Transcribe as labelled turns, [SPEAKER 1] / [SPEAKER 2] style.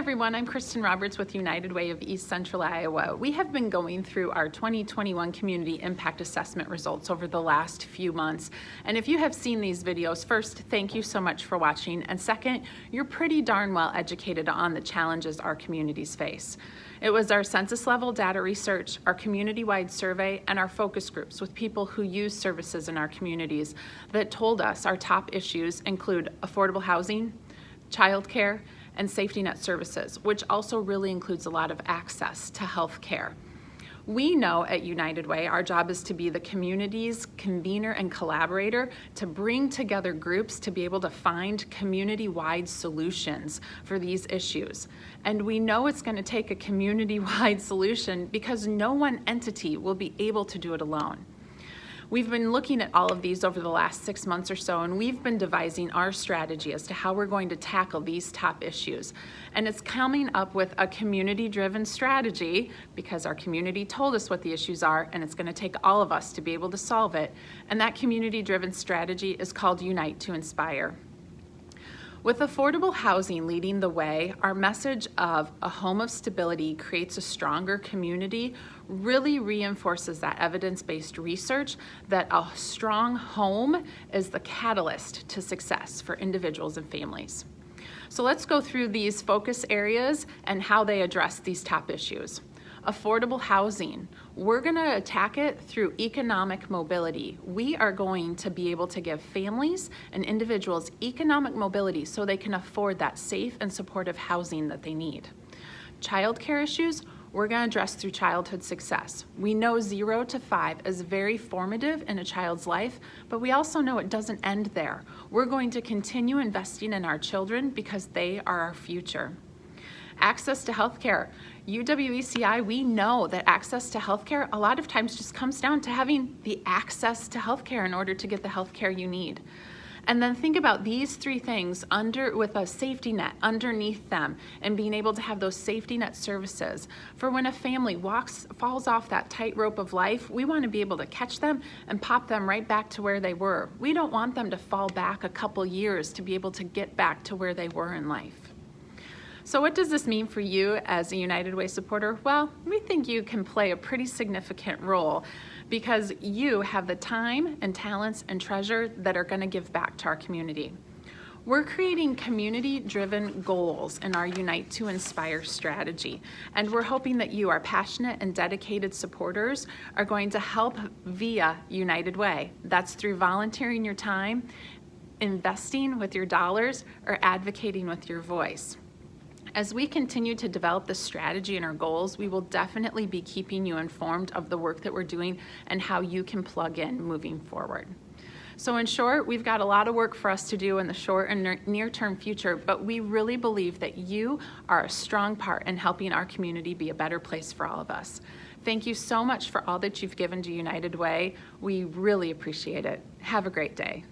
[SPEAKER 1] everyone, I'm Kristen Roberts with United Way of East Central Iowa. We have been going through our 2021 Community Impact Assessment results over the last few months. And if you have seen these videos, first, thank you so much for watching. And second, you're pretty darn well educated on the challenges our communities face. It was our census level data research, our community-wide survey, and our focus groups with people who use services in our communities that told us our top issues include affordable housing, childcare, and safety net services, which also really includes a lot of access to health care. We know at United Way our job is to be the community's convener and collaborator to bring together groups to be able to find community-wide solutions for these issues. And we know it's going to take a community-wide solution because no one entity will be able to do it alone. We've been looking at all of these over the last six months or so, and we've been devising our strategy as to how we're going to tackle these top issues. And it's coming up with a community-driven strategy because our community told us what the issues are, and it's gonna take all of us to be able to solve it. And that community-driven strategy is called Unite to Inspire. With affordable housing leading the way, our message of a home of stability creates a stronger community really reinforces that evidence-based research that a strong home is the catalyst to success for individuals and families. So let's go through these focus areas and how they address these top issues affordable housing. We're gonna attack it through economic mobility. We are going to be able to give families and individuals economic mobility so they can afford that safe and supportive housing that they need. Childcare issues, we're going to address through childhood success. We know zero to five is very formative in a child's life, but we also know it doesn't end there. We're going to continue investing in our children because they are our future. Access to healthcare. UWECI, we know that access to healthcare a lot of times just comes down to having the access to healthcare in order to get the healthcare you need. And then think about these three things under with a safety net underneath them and being able to have those safety net services. For when a family walks, falls off that tightrope of life, we want to be able to catch them and pop them right back to where they were. We don't want them to fall back a couple years to be able to get back to where they were in life. So what does this mean for you as a United Way supporter? Well, we think you can play a pretty significant role because you have the time and talents and treasure that are gonna give back to our community. We're creating community-driven goals in our Unite to Inspire strategy, and we're hoping that you, our passionate and dedicated supporters, are going to help via United Way. That's through volunteering your time, investing with your dollars, or advocating with your voice. As we continue to develop the strategy and our goals, we will definitely be keeping you informed of the work that we're doing and how you can plug in moving forward. So in short, we've got a lot of work for us to do in the short and near-term future, but we really believe that you are a strong part in helping our community be a better place for all of us. Thank you so much for all that you've given to United Way. We really appreciate it. Have a great day.